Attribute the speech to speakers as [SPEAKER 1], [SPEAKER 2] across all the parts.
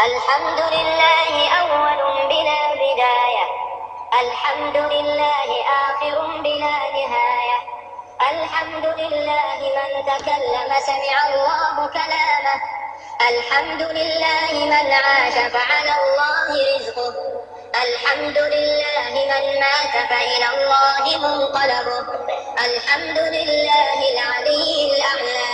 [SPEAKER 1] الحمد لله أول بلا بداية. الحمد لله آخر بلا نهاية. الحمد لله من تكلم سمع الله كلامه. الحمد لله من عاش فعلى الله رزقه. الحمد لله من مات فإلى الله منقلبه. الحمد لله العلي الأعلى.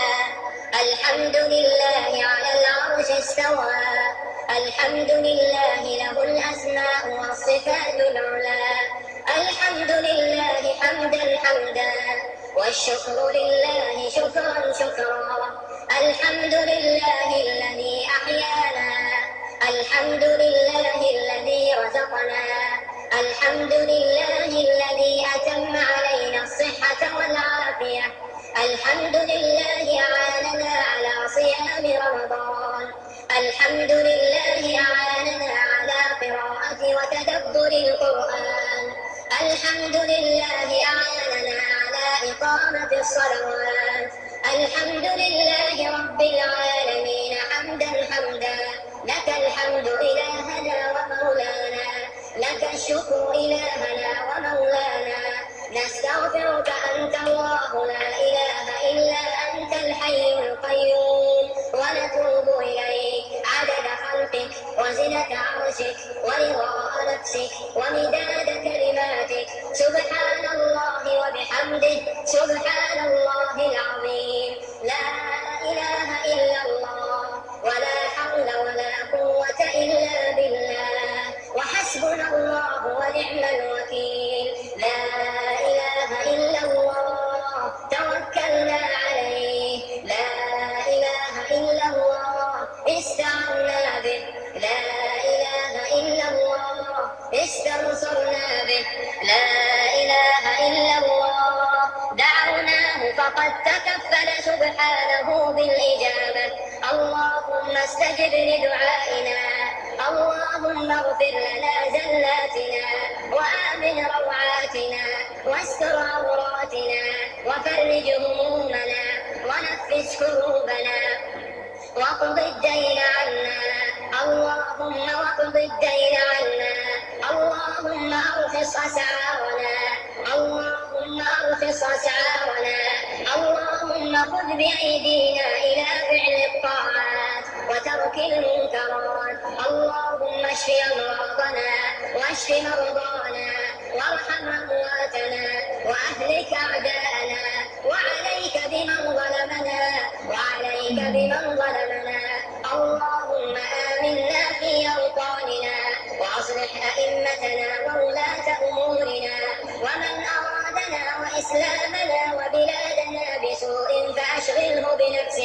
[SPEAKER 1] الحمد لله على العرش استوى. الحمد لله له الأسماء والصفات العلى. الحمد لله حمدا حمدا. والشكر لله شكرا شكرا. الحمد لله الذي أحيانا. الحمد لله الذي رزقنا. الحمد لله الذي أتم علينا الصحة والعافية. الحمد لله أعاننا على صيام رمضان. الحمد لله أعاننا على قراءة وتدبر القرآن. الحمد لله أعاننا على إقامة الصلوات. الحمد لله رب العالمين حمدا حمدا. لك الحمد إلهنا ومولانا. لك الشكر إلهنا ومولانا. نستغفرك أنت الله لا إله عرشك ورضاء نفسك ومداد كلماتك. سبحان الله وبحمده. سبحان سبحانه بالإجابة. اللهم استجب لدعائنا. اللهم اغفر لنا زلاتنا وآمن روعاتنا. واستر عوراتنا. وفرج همومنا. ونفس كروبنا واقض الدين عنا. اللهم واقض الدين عنا. بايدينا إلى فعل الطاعات وترك المنكرات. اللهم اشف امراضنا واشف مرضانا وارحم أمواتنا وأهلك أعداءنا وعليك بمن ظلمنا وعليك بمن ظلمنا.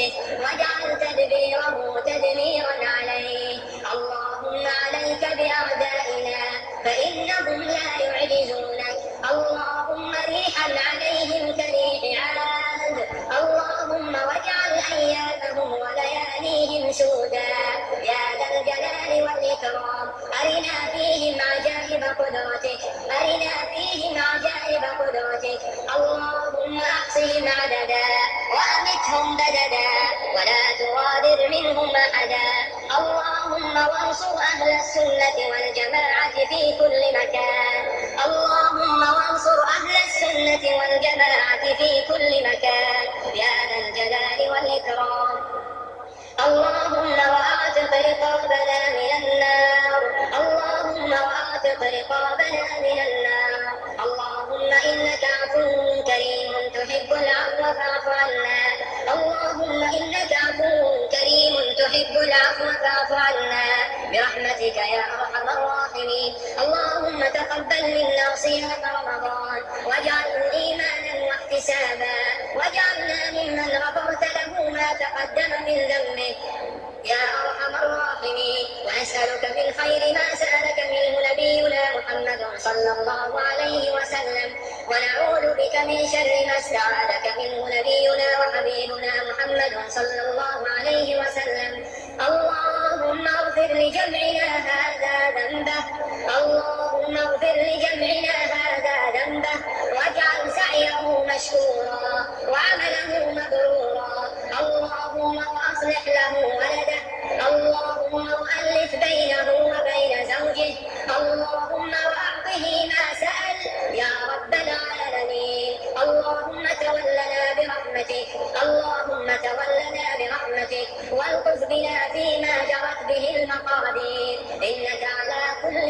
[SPEAKER 1] بنفسه واجعل تدبيره تدميرا عليه. اللهم عليك بأعدائنا فإنهم لا يعجزونك. اللهم ريحا عليهم كريح عاد. اللهم واجعل أيامهم ولياليهم سودا. يا ذا الجلال والإكرام أرنا فيهم عجائب قدرتك. أرنا فيهم عجائب قدرتك. اللهم أحصهم عددا وأمتهم بددا منهم أحدا اللهم وانصر أهل السنة والجماعة في كل مكان. اللهم وانصر أهل السنة والجماعة في كل مكان. يا ذا الجلال والإكرام. اللهم وأعتق رقابنا من تحب العفو فاعف عنا برحمتك يا أرحم الراحمين. اللهم تقبل منا صيام رمضان. واجعله إيمانا واحتسابا. واجعلنا ممن غفرت له ما تقدم من ذنبه. يا أرحم الراحمين. وأسألك من خير ما سألك منه نبينا محمد صلى الله عليه وسلم. ونعوذ بك من شر ما استعاذك منه نبينا وحبيبنا محمد صلى الله لجمعنا هذا ذنبه. اللهم اغفر لجمعنا هذا ذنبه. واجعل سعيه مشكورا وعمله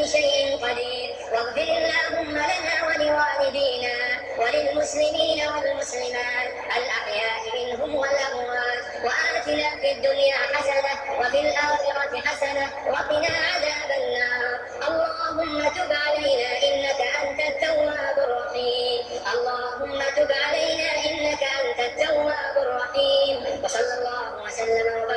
[SPEAKER 1] شيء قدير. واغفر اللهم لنا ولوالدينا وللمسلمين والمسلمات الأحياء منهم والأموات. وآتنا في الدنيا حسنة وفي الآخرة حسنة وقنا عذاب النار. اللهم تب علينا إنك أنت التواب الرحيم. اللهم تب علينا إنك أنت التواب الرحيم. وصلى الله وسلم